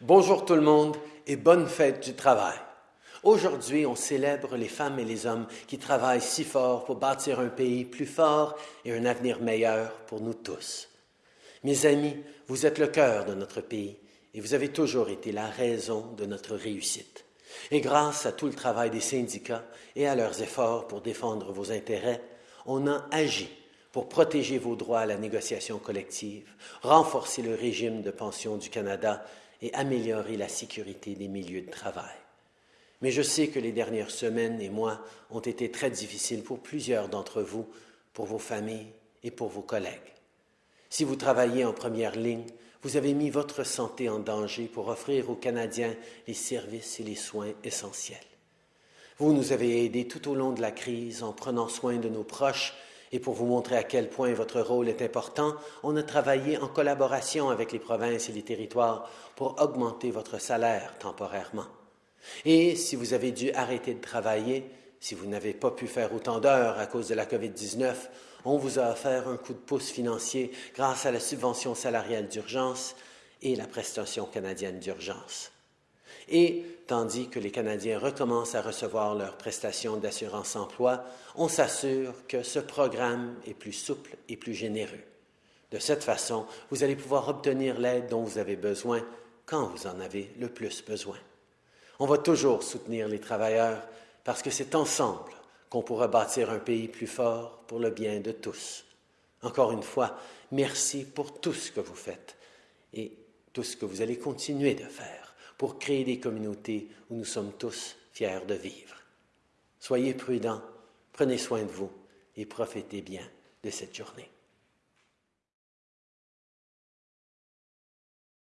Bonjour tout le monde et bonne fête du travail. Aujourd'hui, on célèbre les femmes et les hommes qui travaillent si fort pour bâtir un pays plus fort et un avenir meilleur pour nous tous. Mes amis, vous êtes le cœur de notre pays et vous avez toujours été la raison de notre réussite. Et grâce à tout le travail des syndicats et à leurs efforts pour défendre vos intérêts, on a agi pour protéger vos droits à la négociation collective, renforcer le régime de pension du Canada et améliorer la sécurité des milieux de travail. Mais je sais que les dernières semaines et mois ont été très difficiles pour plusieurs d'entre vous, pour vos familles et pour vos collègues. Si vous travaillez en première ligne, vous avez mis votre santé en danger pour offrir aux Canadiens les services et les soins essentiels. Vous nous avez aidés tout au long de la crise en prenant soin de nos proches et pour vous montrer à quel point votre rôle est important, on a travaillé en collaboration avec les provinces et les territoires pour augmenter votre salaire temporairement. Et si vous avez dû arrêter de travailler, si vous n'avez pas pu faire autant d'heures à cause de la COVID-19, on vous a offert un coup de pouce financier grâce à la subvention salariale d'urgence et la prestation canadienne d'urgence. Et tandis que les Canadiens recommencent à recevoir leurs prestations d'assurance-emploi, on s'assure que ce programme est plus souple et plus généreux. De cette façon, vous allez pouvoir obtenir l'aide dont vous avez besoin quand vous en avez le plus besoin. On va toujours soutenir les travailleurs parce que c'est ensemble qu'on pourra bâtir un pays plus fort pour le bien de tous. Encore une fois, merci pour tout ce que vous faites et tout ce que vous allez continuer de faire pour créer des communautés où nous sommes tous fiers de vivre. Soyez prudents, prenez soin de vous et profitez bien de cette journée.